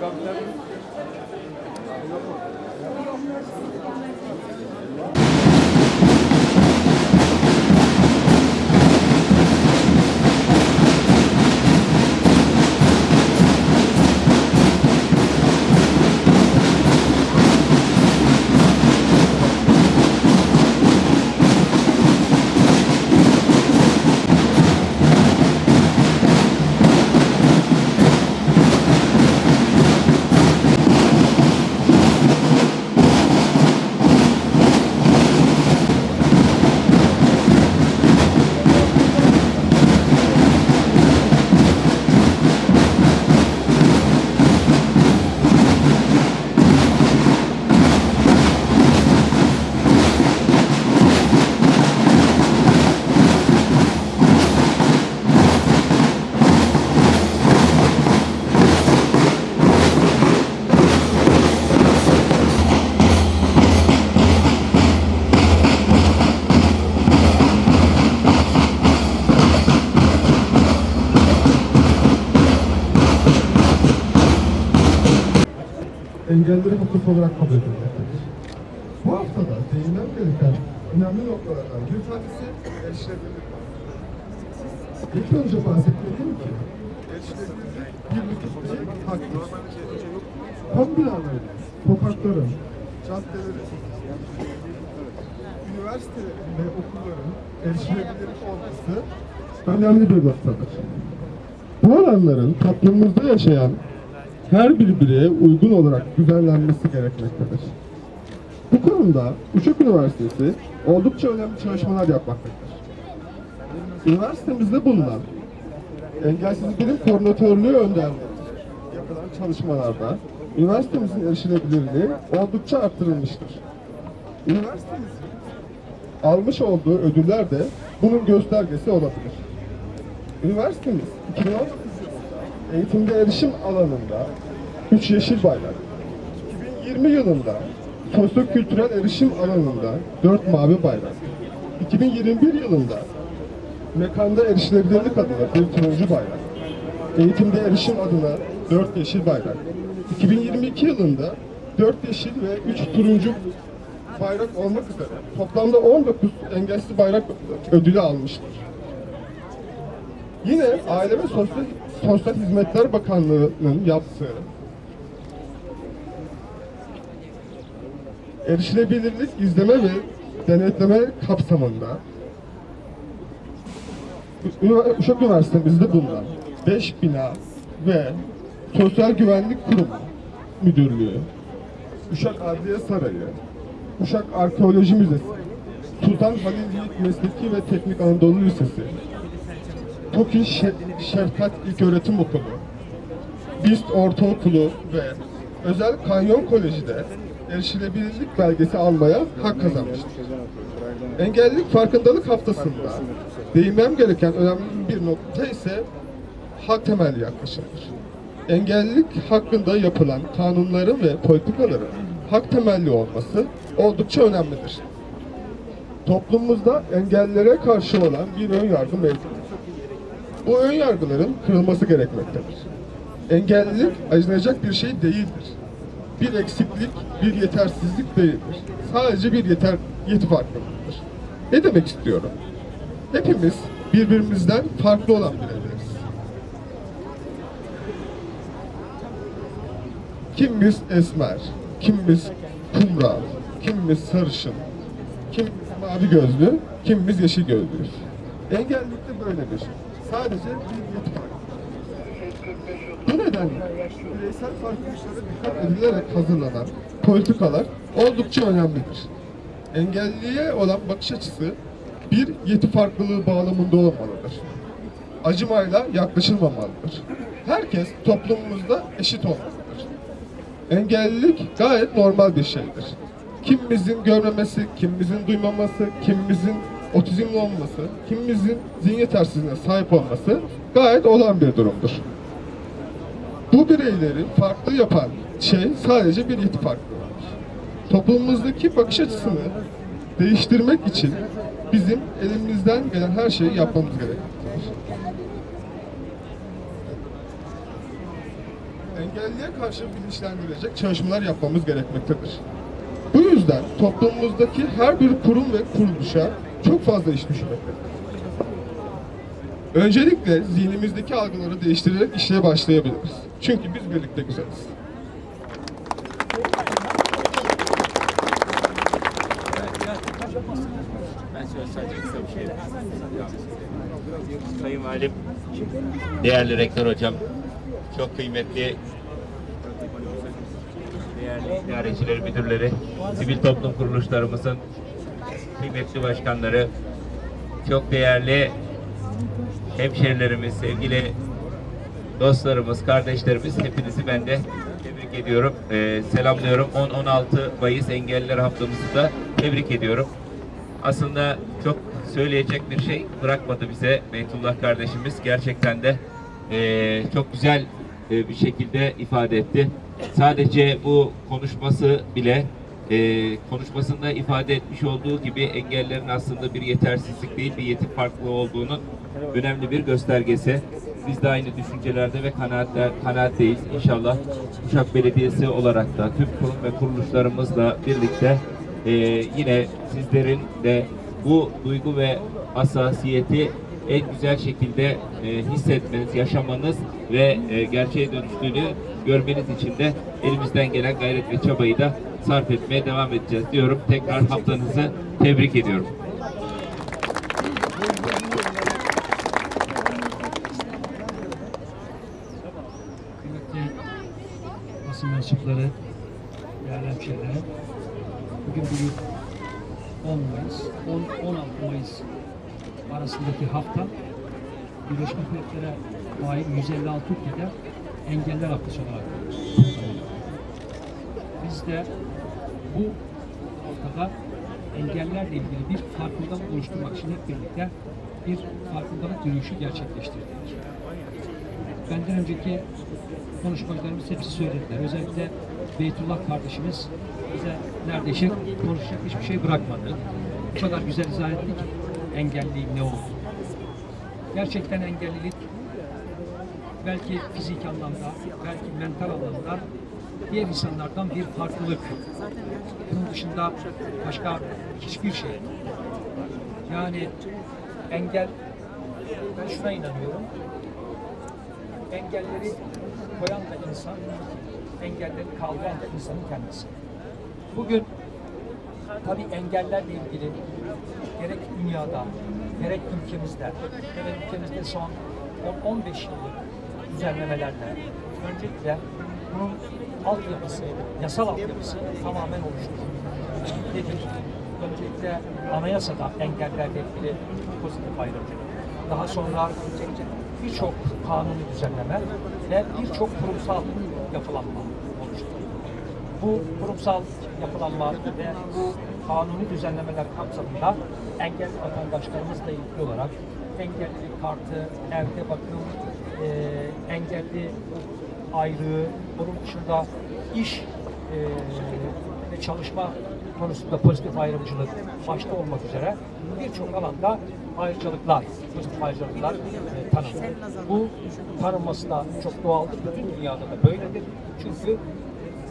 Yok mu? Engelleri hukuk olarak kabul edilmektedir. Bu haftada değinmem gereken önemli noktalardan bir tanesi erişilebilirlik. İlk önce bahsetmeliyim ki erişilebilirlik bir değil, haktır. Kamu binaları, sokakların, caddelerin, üniversitelerin ve okulların erişilebilir olması önemli bir noktadır. Bu alanların toplumumuzda yaşayan her bir bireye uygun olarak düzenlenmesi gerekmektedir. Bu konuda Uşak Üniversitesi oldukça önemli çalışmalar yapmaktadır. Üniversitemizde bulunan Engelsizlerin Koordinatörlüğü önderliği yapılan çalışmalarda üniversitemizin erişilebilirliği oldukça arttırılmıştır. Üniversitemizin almış olduğu ödüller de bunun göstergesi olabilir. Üniversitemiz 2019 yılında eğitimde erişim alanında 3 yeşil bayrak, 2020 yılında sosyo-kültürel erişim alanında 4 mavi bayrak, 2021 yılında mekanda erişilebilirlik adına bir turuncu bayrak, eğitimde erişim adına 4 yeşil bayrak, 2022 yılında 4 yeşil ve 3 turuncu bayrak olmak üzere toplamda 19 engelsiz bayrak ödülü almıştır. Yine Aile ve Sosyal, Sosyal Hizmetler Bakanlığı'nın yaptığı erişilebilirlik izleme ve denetleme kapsamında Uşak Üniversitemizde bulunan 5 bina ve Sosyal Güvenlik Kurumu Müdürlüğü, Uşak Adliye Sarayı, Uşak Arkeoloji Müzesi, Sultan Halil Yiğit Mesleki ve Teknik Anadolu Lisesi, TOKİ Şe- Şefkat İlköğretim Okulu, BİST Ortaokulu ve Özel Kanyon Koleji'de erişilebilirlik belgesi almaya hak kazanmıştır. Engellilik farkındalık haftasında değinmem gereken önemli bir nokta ise hak temelli yaklaşımdır. Engellilik hakkında yapılan kanunların ve politikaların hak temelli olması oldukça önemlidir. Toplumumuzda engellilere karşı olan bir ön yargı mevcuttur. Bu ön yargıların kırılması gerekmektedir. Engellilik acınacak bir şey değildir. Bir eksiklik, bir yetersizlik değildir. Sadece bir yeter, yeti farklılıktır. Ne demek istiyorum? Hepimiz birbirimizden farklı olan bireyleriz. Kimimiz esmer, kimimiz kumral, kimimiz sarışın, kimimiz mavi gözlü, kimimiz yeşil gözlüyüz. Engellilik de böyledir. Sadece bir yeti farkı. Bu nedenle bireysel farklılıklara dikkat edilerek hazırlanan politikalar oldukça önemlidir. Engelliye olan bakış açısı bir yeti farklılığı bağlamında olmalıdır. Acımayla yaklaşılmamalıdır. Herkes toplumumuzda eşit olmalıdır. Engellilik gayet normal bir şeydir. Kimimizin görmemesi, kimimizin duymaması, kimimizin otizmli olması, kimimizin zihin yetersizliğine sahip olması gayet olan bir durumdur. Bu bireyleri farklı yapan şey sadece bir yeti farklılığıdır. Toplumumuzdaki bakış açısını değiştirmek için bizim elimizden gelen her şeyi yapmamız gerekir. engelliye karşı bilinçlendirecek çalışmalar yapmamız gerekmektedir. Bu yüzden toplumumuzdaki her bir kurum ve kuruluşa çok fazla iş düşmektedir. Öncelikle zihnimizdeki algıları değiştirerek işe başlayabiliriz. Çünkü biz birlikte güzeliz. Sayın Valim, değerli rektör hocam, çok kıymetli değerli idarecileri, müdürleri, sivil toplum kuruluşlarımızın kıymetli başkanları, çok değerli hemşerilerimiz, sevgili dostlarımız, kardeşlerimiz hepinizi ben de tebrik ediyorum. Ee, selamlıyorum. 10-16 Mayıs Engelliler Haftamızı da tebrik ediyorum. Aslında çok söyleyecek bir şey bırakmadı bize Beytullah kardeşimiz. Gerçekten de eee, çok güzel eee, bir şekilde ifade etti. Sadece bu konuşması bile eee, konuşmasında ifade etmiş olduğu gibi engellerin aslında bir yetersizlik değil, bir yetim farklılığı olduğunun önemli bir göstergesi. Biz de aynı düşüncelerde ve kanaatler, kanaatteyiz. İnşallah Uşak Belediyesi olarak da tüm kurum ve kuruluşlarımızla birlikte ee, yine sizlerin de bu duygu ve hassasiyeti en güzel şekilde e, hissetmeniz, yaşamanız ve e, gerçeğe dönüştüğünü görmeniz için de elimizden gelen gayret ve çabayı da sarf etmeye devam edeceğiz diyorum. Tekrar haftanızı tebrik ediyorum. Mensupları, değerli hemşehriler, bugün bugün 10 Mayıs, 10, 16 Mayıs arasındaki hafta Birleşmiş Milletler'e ait 156 ülkede engeller haftası olarak. Biz de bu haftada engellerle ilgili bir farkındalık oluşturmak için hep birlikte bir farkındalık yürüyüşü gerçekleştirdik. Benden önceki konuşmacılarımız hepsi söylediler. Özellikle Beytullah kardeşimiz bize neredeyse konuşacak hiçbir şey bırakmadı. Bu kadar güzel izah etti ki engelliliğin ne olduğunu. Gerçekten engellilik belki fizik anlamda, belki mental anlamda diğer insanlardan bir farklılık. Bunun dışında başka hiçbir şey. Yani engel, ben şuna inanıyorum engelleri koyan da insan, engelleri kaldıran da insanın kendisi. Bugün tabii engellerle ilgili gerek dünyada, gerek ülkemizde, gerek ülkemizde son 10-15 yıllık düzenlemelerle öncelikle bunun altyapısı, yasal altyapısı tamamen oluşturuldu. Nedir? Öncelikle anayasada engellerle ilgili pozitif ayrımcılık. Daha sonra birçok kanuni düzenleme ve birçok kurumsal yapılanma. Bu kurumsal yapılanma ve kanuni düzenlemeler kapsamında engelli vatandaşlarımızla ilgili olarak engellilik kartı, evde bakım, e, engelli ayrığı, bunun dışında iş e, ve çalışma konusunda pozitif ayrımcılık başta olmak üzere birçok alanda ayrıcalıklar, pozitif ayrıcalıklar e, tanındı. Bu tanınması da çok doğaldır. Bütün dünyada da böyledir. Çünkü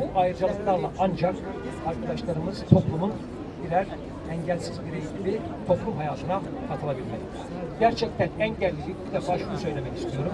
bu ayrıcalıklarla ancak arkadaşlarımız toplumun birer engelsiz birey gibi toplum hayatına katılabilmeli. Gerçekten engellilik bir defa şunu söylemek istiyorum.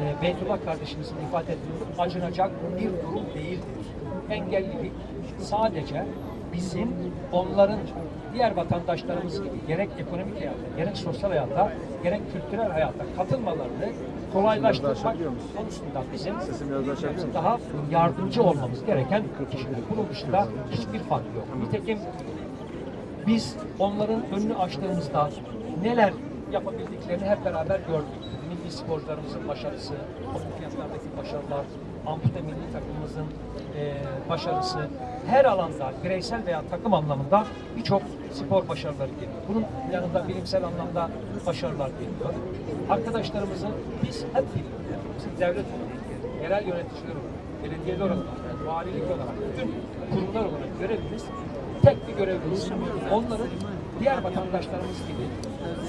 E, Beytullah kardeşimizin ifade ettiği acınacak bir durum değildir. Engellilik sadece bizim onların diğer vatandaşlarımız gibi gerek ekonomik hayatta, gerek sosyal hayatta, gerek kültürel hayatta katılmalarını kolaylaştırmak konusunda bizim daha yardımcı olmamız gereken kişiler. Bunun dışında hiçbir fark yok. Nitekim biz onların önünü açtığımızda neler yapabildiklerini hep beraber gördük. Milli sporcularımızın başarısı, olimpiyatlardaki başarılar, ampute milli takımımızın e, başarısı, her alanda bireysel veya takım anlamında birçok spor başarıları geliyor. Bunun yanında bilimsel anlamda başarılar geliyor. Arkadaşlarımızın biz hep birlikte, devlet olarak, yerel yöneticiler olarak, belediyeler olarak, valilik olarak, bütün kurumlar olarak görevimiz tek bir görevimiz. Onların diğer vatandaşlarımız gibi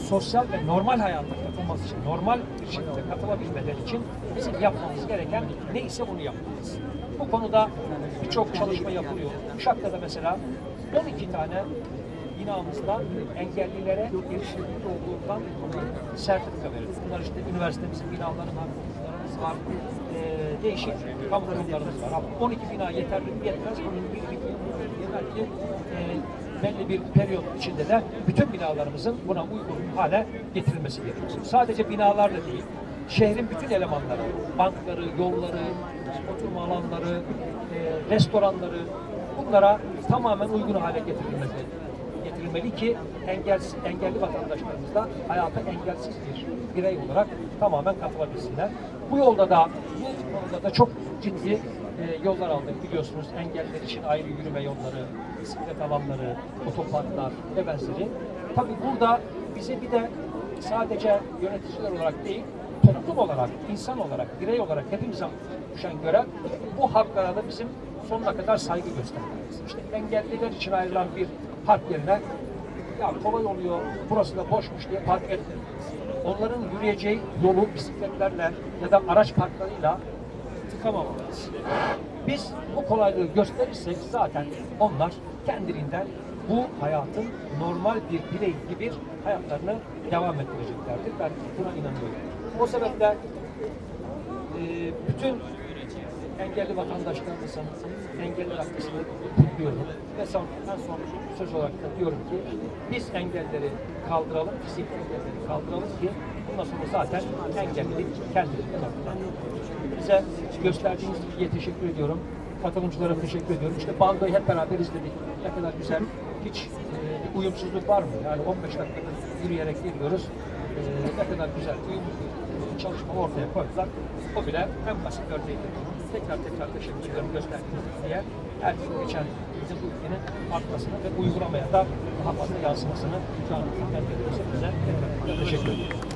sosyal ve normal hayata katılması için, normal bir şekilde katılabilmeleri için bizim yapmamız gereken neyse onu yapmalıyız. Bu konuda birçok çalışma yapılıyor. Uşak'ta da mesela 12 tane binamızda engellilere erişilebilir olduğundan sertifika verildi. Bunlar işte üniversitemizin binaları var, okullarımız var, eee, değişik kamu kurumlarımız var. Ama 12 bina yeterli yetmez. Bunun bir bir yeter ki eee, belli bir periyot içinde de bütün binalarımızın buna uygun hale getirilmesi gerekiyor. Sadece binalar da değil, şehrin bütün elemanları, bankları, yolları, oturma alanları, eee, restoranları, bunlara tamamen uygun hale getirilmesi getirilmeli ki engelsiz, engelli vatandaşlarımız da hayata engelsiz bir birey olarak tamamen katılabilsinler. Bu yolda da bu yolda da çok ciddi e, yollar aldık biliyorsunuz. Engelliler için ayrı yürüme yolları, bisiklet alanları, otoparklar ve benzeri. Tabii burada bize bir de sadece yöneticiler olarak değil, toplum olarak, insan olarak, birey olarak hepimize düşen görev bu haklara da bizim sonuna kadar saygı göstermeliyiz. İşte engelliler için ayrılan bir park yerine ya kolay oluyor, burası da boşmuş diye park etmeyin. Onların yürüyeceği yolu bisikletlerle ya da araç parklarıyla tıkamamalıyız. Biz bu kolaylığı gösterirsek zaten onlar kendiliğinden bu hayatın normal bir birey gibi hayatlarını devam ettireceklerdir. Ben buna inanıyorum. O sebeple e, bütün engelli vatandaşlarımızın engelli haftasını kutluyorum. Ve son, en son söz olarak da diyorum ki biz engelleri kaldıralım, fizik engelleri kaldıralım ki bundan sonra zaten engellilik kendiliğinden ortadan. Bize gösterdiğiniz ilgiye teşekkür ediyorum. Katılımcılara teşekkür ediyorum. İşte bandoyu hep beraber izledik. Ne kadar güzel. Hiç e, uyumsuzluk var mı? Yani 15 dakikadır yürüyerek geliyoruz. E, ne kadar güzel, uyumlu bir çalışma ortaya koydular. O bile en basit örneğidir. Tekrar tekrar ediyorum gösterdiğiniz diye. Her gün geçen bizim bu ülkenin artmasını ve uygulamaya da daha fazla yansımasını şu an veriyorsa bize tekrar tekrar teşekkür ediyorum.